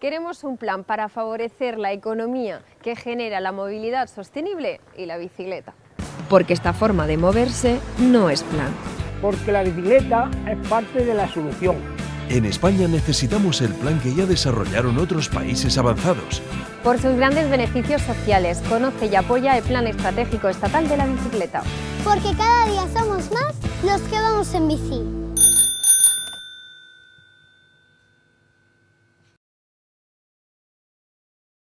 Queremos un plan para favorecer la economía que genera la movilidad sostenible y la bicicleta. Porque esta forma de moverse no es plan. Porque la bicicleta es parte de la solución. En España necesitamos el plan que ya desarrollaron otros países avanzados. Por sus grandes beneficios sociales, conoce y apoya el Plan Estratégico Estatal de la Bicicleta. Porque cada día somos más los que vamos en bici.